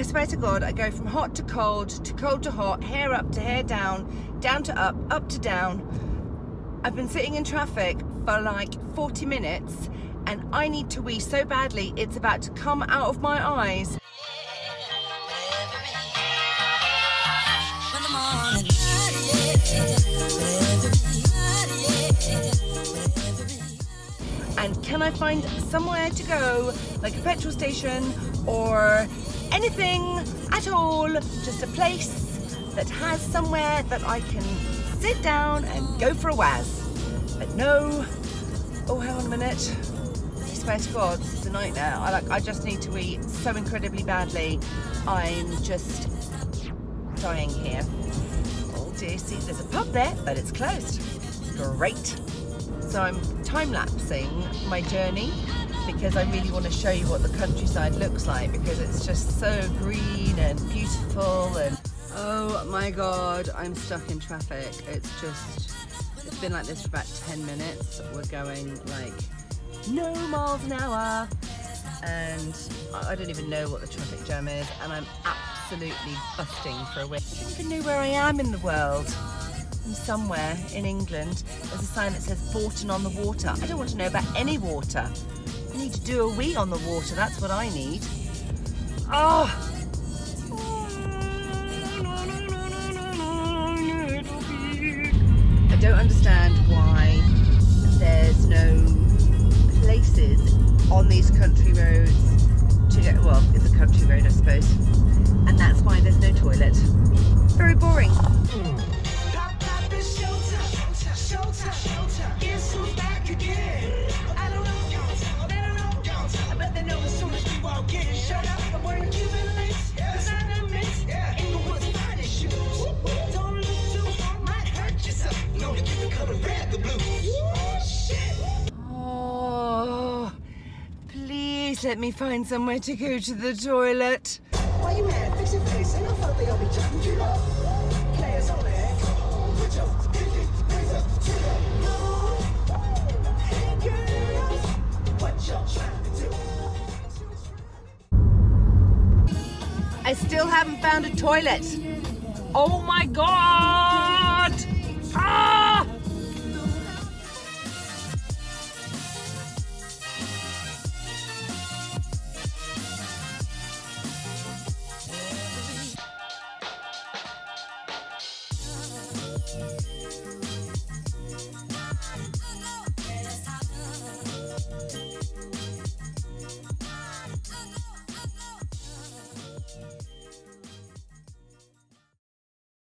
I swear to God, I go from hot to cold, to cold to hot, hair up to hair down, down to up, up to down. I've been sitting in traffic for like 40 minutes and I need to wee so badly it's about to come out of my eyes. And can I find somewhere to go, like a petrol station or anything at all, just a place that has somewhere that I can sit down and go for a waz. But no, oh hang on a minute, I swear to God, this is a nightmare. I like, I just need to eat so incredibly badly. I'm just dying here. Oh dear, see there's a pub there, but it's closed. Great. So I'm time-lapsing my journey because I really want to show you what the countryside looks like because it's just so green and beautiful and oh my god I'm stuck in traffic it's just it's been like this for about 10 minutes we're going like no miles an hour and I don't even know what the traffic jam is and I'm absolutely busting for a win. I don't even know where I am in the world I'm somewhere in England there's a sign that says Bourton on the water. I don't want to know about any water. I need to do a wee on the water, that's what I need. Oh! I don't understand why there's no places on these country roads to get, well, it's a country road I suppose, and that's why there's no toilet. Very boring. Oh, please let me find somewhere to go to the toilet. Why you mad? Fix your face. Ain't no fuck they all be judging you up. Players on there. Put your pinky rings up to the moon. Hey girls, what y'all trying to do? I still haven't found a toilet. Oh my god!